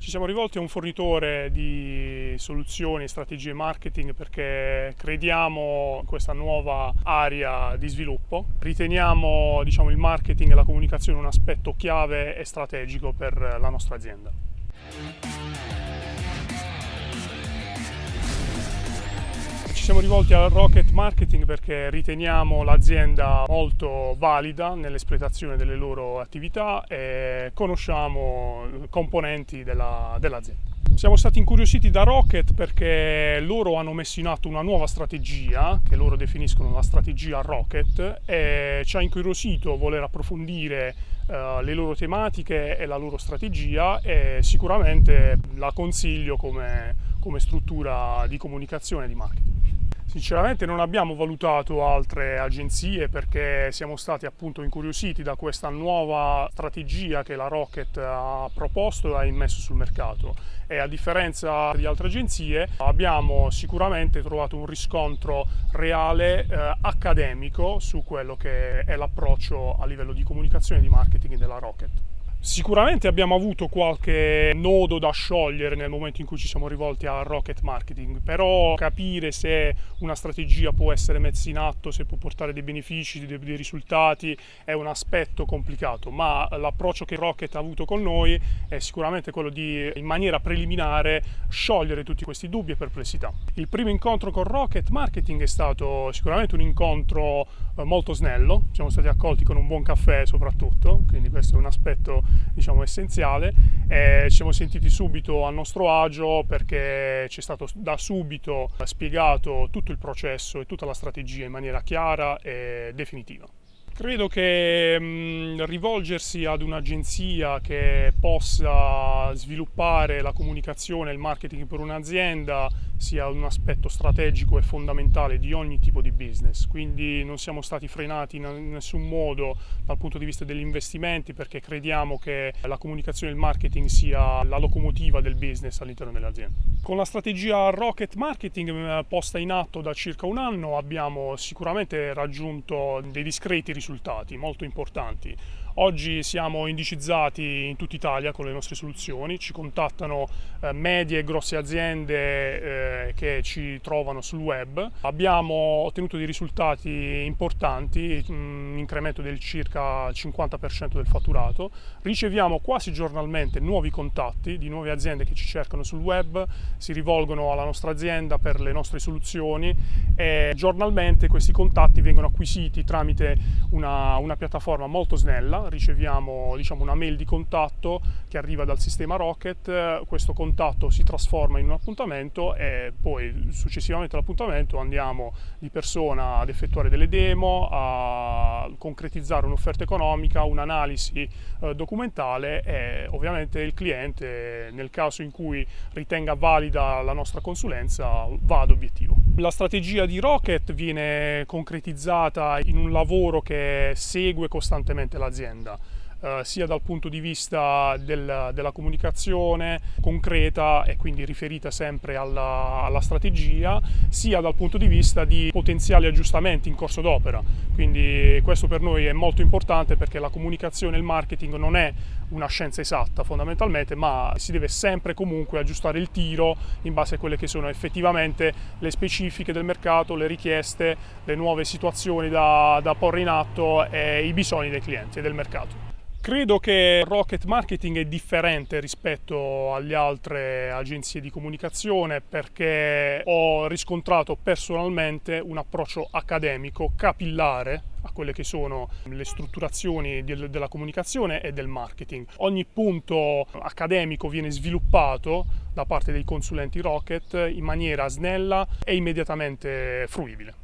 Ci siamo rivolti a un fornitore di soluzioni e strategie marketing perché crediamo in questa nuova area di sviluppo. Riteniamo diciamo, il marketing e la comunicazione un aspetto chiave e strategico per la nostra azienda. Ci siamo rivolti al Rocket Marketing perché riteniamo l'azienda molto valida nell'espletazione delle loro attività e conosciamo componenti dell'azienda. Siamo stati incuriositi da Rocket perché loro hanno messo in atto una nuova strategia, che loro definiscono la strategia Rocket, e ci ha incuriosito voler approfondire uh, le loro tematiche e la loro strategia e sicuramente la consiglio come, come struttura di comunicazione e di marketing. Sinceramente non abbiamo valutato altre agenzie perché siamo stati appunto incuriositi da questa nuova strategia che la Rocket ha proposto e ha immesso sul mercato e a differenza di altre agenzie abbiamo sicuramente trovato un riscontro reale eh, accademico su quello che è l'approccio a livello di comunicazione e di marketing della Rocket. Sicuramente abbiamo avuto qualche nodo da sciogliere nel momento in cui ci siamo rivolti a Rocket Marketing, però capire se una strategia può essere messa in atto, se può portare dei benefici, dei, dei risultati, è un aspetto complicato, ma l'approccio che Rocket ha avuto con noi è sicuramente quello di, in maniera preliminare, sciogliere tutti questi dubbi e perplessità. Il primo incontro con Rocket Marketing è stato sicuramente un incontro eh, molto snello, siamo stati accolti con un buon caffè soprattutto, quindi questo è un aspetto diciamo, essenziale e ci siamo sentiti subito a nostro agio perché ci è stato da subito spiegato tutto il processo e tutta la strategia in maniera chiara e definitiva. Credo che mh, rivolgersi ad un'agenzia che possa sviluppare la comunicazione e il marketing per un'azienda sia un aspetto strategico e fondamentale di ogni tipo di business, quindi non siamo stati frenati in nessun modo dal punto di vista degli investimenti perché crediamo che la comunicazione e il marketing sia la locomotiva del business all'interno dell'azienda. Con la strategia Rocket Marketing posta in atto da circa un anno abbiamo sicuramente raggiunto dei discreti risultati molto importanti. Oggi siamo indicizzati in tutta Italia con le nostre soluzioni, ci contattano eh, medie e grosse aziende eh, che ci trovano sul web. Abbiamo ottenuto dei risultati importanti, un incremento del circa 50% del fatturato. Riceviamo quasi giornalmente nuovi contatti di nuove aziende che ci cercano sul web, si rivolgono alla nostra azienda per le nostre soluzioni e giornalmente questi contatti vengono acquisiti tramite una, una piattaforma molto snella riceviamo diciamo, una mail di contatto che arriva dal sistema Rocket, questo contatto si trasforma in un appuntamento e poi successivamente all'appuntamento andiamo di persona ad effettuare delle demo, a concretizzare un'offerta economica, un'analisi eh, documentale e ovviamente il cliente nel caso in cui ritenga valida la nostra consulenza va ad obiettivo. La strategia di Rocket viene concretizzata in un lavoro che segue costantemente l'azienda. vicenda. Eh, sia dal punto di vista del, della comunicazione concreta e quindi riferita sempre alla, alla, strategia, sia dal punto di vista di potenziali aggiustamenti in corso d'opera. Quindi questo per noi è molto importante perché la comunicazione e il marketing non è una scienza esatta fondamentalmente, ma si deve sempre comunque aggiustare il tiro in base a quelle che sono effettivamente le specifiche del mercato, le richieste, le nuove situazioni da, da porre in atto e i bisogni dei clienti e del mercato. Credo che Rocket Marketing è differente rispetto alle altre agenzie di comunicazione perché ho riscontrato personalmente un approccio accademico, capillare a quelle che sono le strutturazioni della comunicazione e del marketing. Ogni punto accademico viene sviluppato da parte dei consulenti Rocket in maniera snella e immediatamente fruibile.